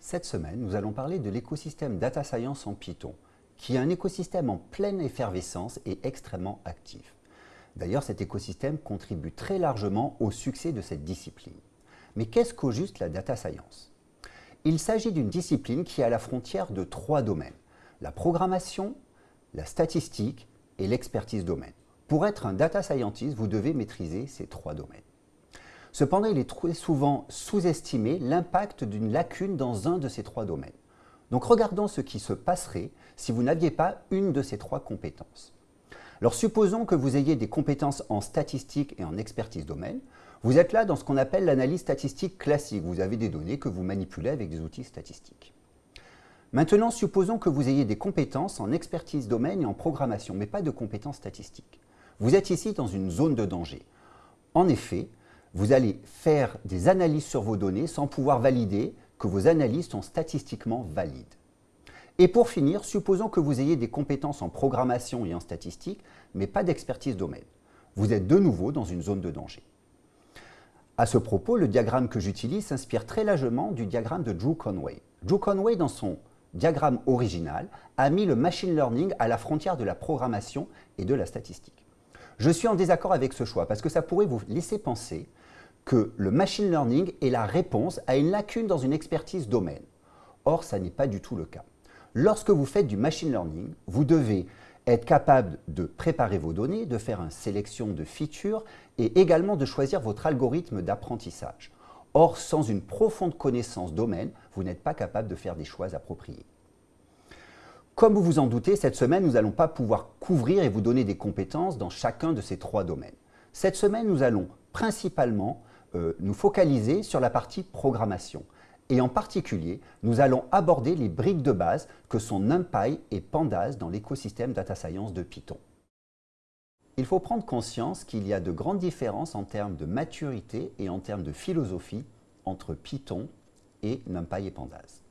Cette semaine, nous allons parler de l'écosystème Data Science en Python, qui est un écosystème en pleine effervescence et extrêmement actif. D'ailleurs, cet écosystème contribue très largement au succès de cette discipline. Mais qu'est-ce qu'au juste la Data Science? Il s'agit d'une discipline qui est à la frontière de trois domaines, la programmation, la statistique et l'expertise domaine. Pour être un data scientist, vous devez maîtriser ces trois domaines. Cependant, il est très souvent sous-estimé l'impact d'une lacune dans un de ces trois domaines. Donc regardons ce qui se passerait si vous n'aviez pas une de ces trois compétences. Alors supposons que vous ayez des compétences en statistique et en expertise domaine. Vous êtes là dans ce qu'on appelle l'analyse statistique classique. Vous avez des données que vous manipulez avec des outils statistiques. Maintenant, supposons que vous ayez des compétences en expertise domaine et en programmation, mais pas de compétences statistiques. Vous êtes ici dans une zone de danger. En effet, vous allez faire des analyses sur vos données sans pouvoir valider que vos analyses sont statistiquement valides. Et pour finir, supposons que vous ayez des compétences en programmation et en statistique, mais pas d'expertise domaine. Vous êtes de nouveau dans une zone de danger. À ce propos, le diagramme que j'utilise s'inspire très largement du diagramme de Drew Conway. Drew Conway, dans son diagramme original, a mis le machine learning à la frontière de la programmation et de la statistique. Je suis en désaccord avec ce choix parce que ça pourrait vous laisser penser que le machine learning est la réponse à une lacune dans une expertise domaine. Or, ça n'est pas du tout le cas. Lorsque vous faites du machine learning, vous devez être capable de préparer vos données, de faire une sélection de features et également de choisir votre algorithme d'apprentissage. Or, sans une profonde connaissance domaine, vous n'êtes pas capable de faire des choix appropriés. Comme vous vous en doutez, cette semaine, nous n'allons pas pouvoir couvrir et vous donner des compétences dans chacun de ces trois domaines. Cette semaine, nous allons principalement nous focaliser sur la partie programmation. Et en particulier, nous allons aborder les briques de base que sont NumPy et Pandas dans l'écosystème Data Science de Python. Il faut prendre conscience qu'il y a de grandes différences en termes de maturité et en termes de philosophie entre Python et NumPy et Pandas.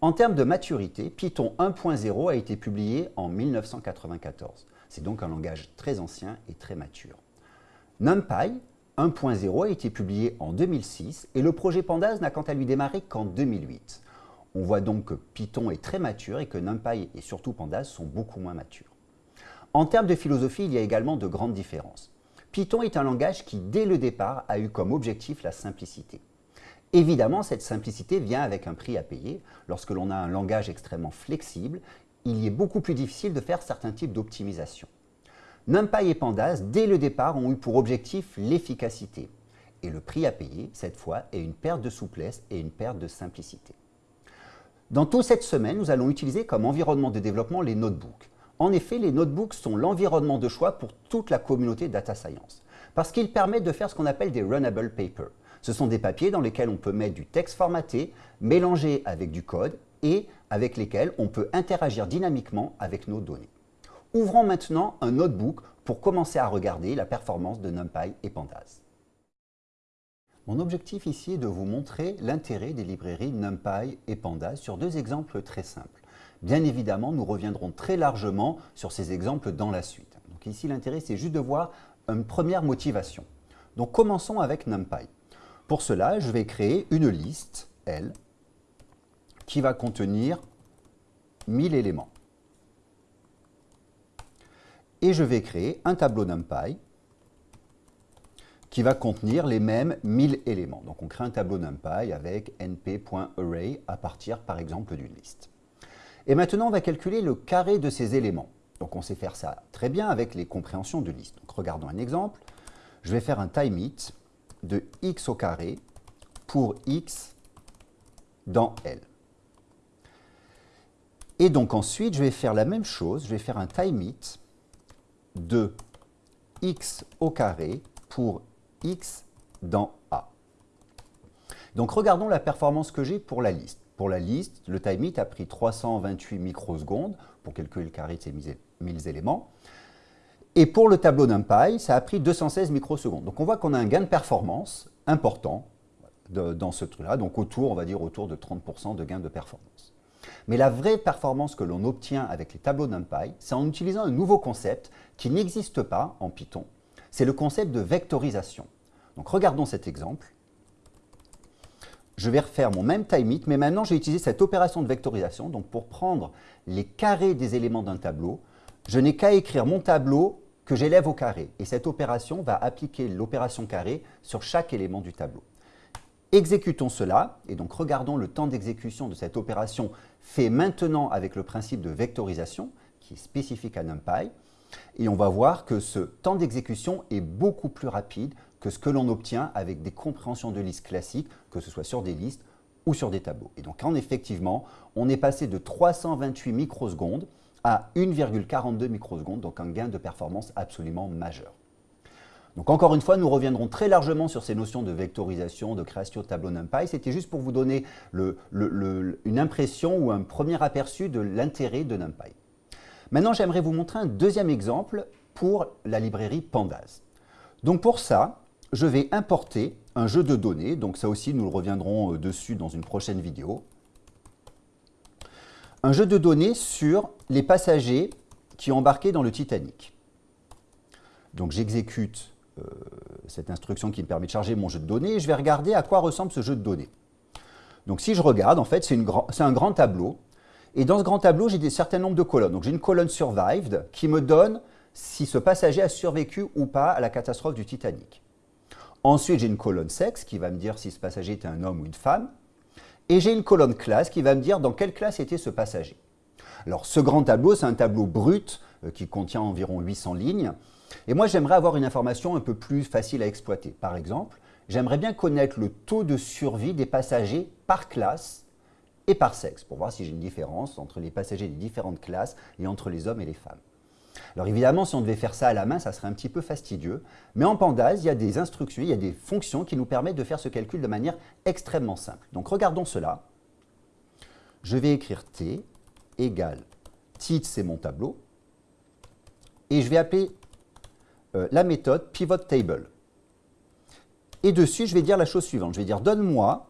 En termes de maturité, Python 1.0 a été publié en 1994. C'est donc un langage très ancien et très mature. NumPy 1.0 a été publié en 2006 et le projet Pandas n'a quant à lui démarré qu'en 2008. On voit donc que Python est très mature et que NumPy et surtout Pandas sont beaucoup moins matures. En termes de philosophie, il y a également de grandes différences. Python est un langage qui, dès le départ, a eu comme objectif la simplicité. Évidemment, cette simplicité vient avec un prix à payer. Lorsque l'on a un langage extrêmement flexible, il y est beaucoup plus difficile de faire certains types d'optimisation. NumPy et Pandas, dès le départ, ont eu pour objectif l'efficacité. Et le prix à payer, cette fois, est une perte de souplesse et une perte de simplicité. Dans toute cette semaine, nous allons utiliser comme environnement de développement les notebooks. En effet, les notebooks sont l'environnement de choix pour toute la communauté data science, parce qu'ils permettent de faire ce qu'on appelle des runnable papers. Ce sont des papiers dans lesquels on peut mettre du texte formaté, mélangé avec du code et avec lesquels on peut interagir dynamiquement avec nos données. Ouvrons maintenant un notebook pour commencer à regarder la performance de NumPy et Pandas. Mon objectif ici est de vous montrer l'intérêt des librairies NumPy et Pandas sur deux exemples très simples. Bien évidemment, nous reviendrons très largement sur ces exemples dans la suite. Donc ici, l'intérêt, c'est juste de voir une première motivation. Donc commençons avec NumPy. Pour cela, je vais créer une liste, L, qui va contenir 1000 éléments. Et je vais créer un tableau NumPy qui va contenir les mêmes 1000 éléments. Donc on crée un tableau NumPy avec np.array à partir par exemple d'une liste. Et maintenant, on va calculer le carré de ces éléments. Donc on sait faire ça très bien avec les compréhensions de liste. Regardons un exemple. Je vais faire un time it de x au carré pour x dans L. Et donc ensuite, je vais faire la même chose. Je vais faire un time it de x au carré pour x dans A. Donc regardons la performance que j'ai pour la liste. Pour la liste, le time it a pris 328 microsecondes pour calculer le carré de ces 1000 éléments. Et pour le tableau NumPy, ça a pris 216 microsecondes. Donc on voit qu'on a un gain de performance important dans ce truc-là, donc autour, on va dire autour de 30% de gain de performance. Mais la vraie performance que l'on obtient avec les tableaux NumPy, c'est en utilisant un nouveau concept qui n'existe pas en Python. C'est le concept de vectorisation. Donc regardons cet exemple. je vais refaire mon même time it, mais maintenant, j'ai utilisé cette opération de vectorisation. Donc, pour prendre les carrés des éléments d'un tableau, je n'ai qu'à écrire mon tableau que j'élève au carré. Et cette opération va appliquer l'opération carré sur chaque élément du tableau. Exécutons cela, et donc regardons le temps d'exécution de cette opération fait maintenant avec le principe de vectorisation, qui est spécifique à NumPy. Et on va voir que ce temps d'exécution est beaucoup plus rapide que ce que l'on obtient avec des compréhensions de listes classiques, que ce soit sur des listes ou sur des tableaux. Et donc, en effectivement, on est passé de 328 microsecondes à 1,42 microsecondes, donc un gain de performance absolument majeur. Donc encore une fois, nous reviendrons très largement sur ces notions de vectorisation, de création de tableau NumPy. C'était juste pour vous donner une impression ou un premier aperçu de l'intérêt de NumPy. Maintenant, j'aimerais vous montrer un deuxième exemple pour la librairie Pandas. Donc pour ça, je vais importer un jeu de données. Donc ça aussi, nous reviendrons euh, dessus dans une prochaine vidéo. Un jeu de données sur les passagers qui ont embarqué dans le Titanic. Donc j'exécute cette instruction qui me permet de charger mon jeu de données et je vais regarder à quoi ressemble ce jeu de données. Donc si je regarde, en fait, c'est un grand tableau. Et dans ce grand tableau, j'ai un certain nombre de colonnes. Donc j'ai une colonne survived qui me donne si ce passager a survécu ou pas à la catastrophe du Titanic. Ensuite, j'ai une colonne sexe qui va me dire si ce passager était un homme ou une femme. Et j'ai une colonne classe qui va me dire dans quelle classe était ce passager. Alors, ce grand tableau, c'est un tableau brut euh, qui contient environ 800 lignes. Et moi, j'aimerais avoir une information un peu plus facile à exploiter. Par exemple, j'aimerais bien connaître le taux de survie des passagers par classe et par sexe, pour voir si j'ai une différence entre les passagers des différentes classes et entre les hommes et les femmes. Alors évidemment, si on devait faire ça à la main, ça serait un petit peu fastidieux. Mais en Pandas, il y a des instructions, il y a des fonctions qui nous permettent de faire ce calcul de manière extrêmement simple. Donc regardons cela. Je vais écrire t égale titre, c'est mon tableau. Et je vais appeler euh, la méthode pivot table. Et dessus, je vais dire la chose suivante. Je vais dire donne-moi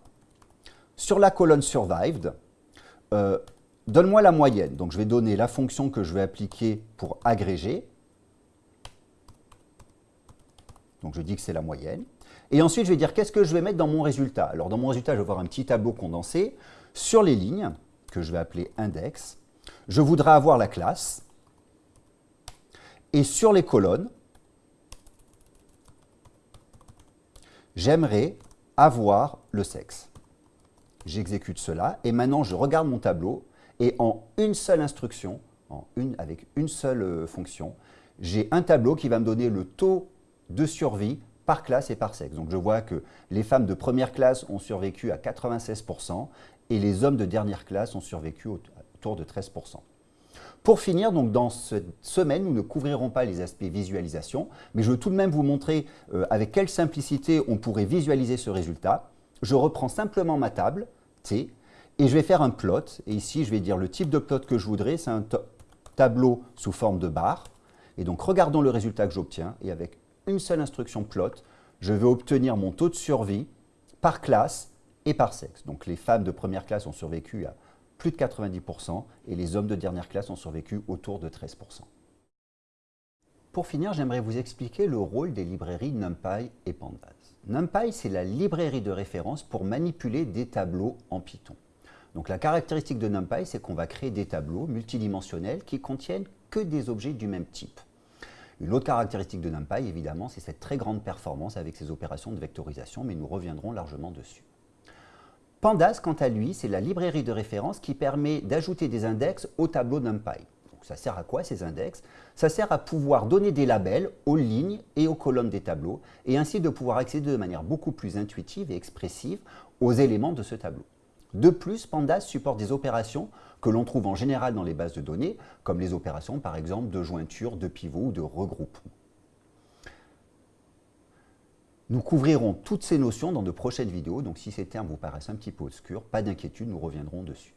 sur la colonne survived euh, Donne-moi la moyenne. Donc, je vais donner la fonction que je vais appliquer pour agréger. Donc, je dis que c'est la moyenne. Et ensuite, je vais dire qu'est-ce que je vais mettre dans mon résultat? Alors, dans mon résultat, je vais avoir un petit tableau condensé. Sur les lignes, que je vais appeler index, je voudrais avoir la classe. Et sur les colonnes, j'aimerais avoir le sexe. J'exécute cela et maintenant je regarde mon tableau et en une seule instruction, avec une seule euh, fonction, j'ai un tableau qui va me donner le taux de survie par classe et par sexe. Donc je vois que les femmes de première classe ont survécu à 96% et les hommes de dernière classe ont survécu autour de 13%. Pour finir, donc dans cette semaine, nous ne couvrirons pas les aspects visualisation, mais je veux tout de même vous montrer euh, avec quelle simplicité on pourrait visualiser ce résultat. Je reprends simplement ma table, T, et je vais faire un plot. Et ici, je vais dire le type de plot que je voudrais. C'est un tableau sous forme de barre. Et donc, regardons le résultat que j'obtiens. Et avec une seule instruction plot, je vais obtenir mon taux de survie par classe et par sexe. Donc, les femmes de première classe ont survécu à plus de 90% et les hommes de dernière classe ont survécu autour de 13%. Pour finir, j'aimerais vous expliquer le rôle des librairies NumPy et Pandas. NumPy, c'est la librairie de référence pour manipuler des tableaux en Python. Donc la caractéristique de NumPy, c'est qu'on va créer des tableaux multidimensionnels qui contiennent que des objets du même type. Une autre caractéristique de NumPy, évidemment, c'est cette très grande performance avec ses opérations de vectorisation, mais nous reviendrons largement dessus. Pandas, quant à lui, c'est la librairie de référence qui permet d'ajouter des index au tableau NumPy. Donc, ça sert à quoi ces index? Ça sert à pouvoir donner des labels aux lignes et aux colonnes des tableaux, et ainsi de pouvoir accéder de manière beaucoup plus intuitive et expressive aux éléments de ce tableau. De plus, Pandas supporte des opérations que l'on trouve en général dans les bases de données, comme les opérations par exemple de jointure, de pivot ou de regroupement. Nous couvrirons toutes ces notions dans de prochaines vidéos, donc si ces termes vous paraissent un petit peu obscurs, pas d'inquiétude, nous reviendrons dessus.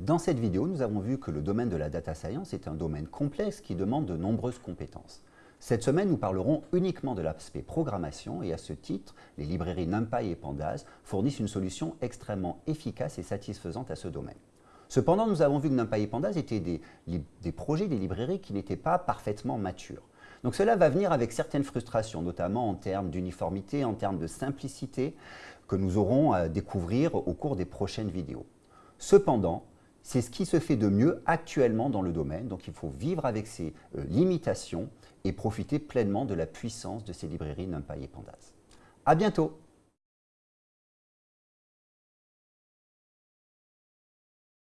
Dans cette vidéo, nous avons vu que le domaine de la data science est un domaine complexe qui demande de nombreuses compétences. Cette semaine, nous parlerons uniquement de l'aspect programmation et à ce titre, les librairies NumPy et Pandas fournissent une solution extrêmement efficace et satisfaisante à ce domaine. Cependant, nous avons vu que NumPy et Pandas étaient des, projets, des librairies qui n'étaient pas parfaitement matures. Donc cela va venir avec certaines frustrations, notamment en termes d'uniformité, en termes de simplicité, que nous aurons à découvrir au cours des prochaines vidéos. Cependant, c'est ce qui se fait de mieux actuellement dans le domaine, donc il faut vivre avec ces euh, limitations et profiter pleinement de la puissance de ces librairies NumPy et Pandas. À bientôt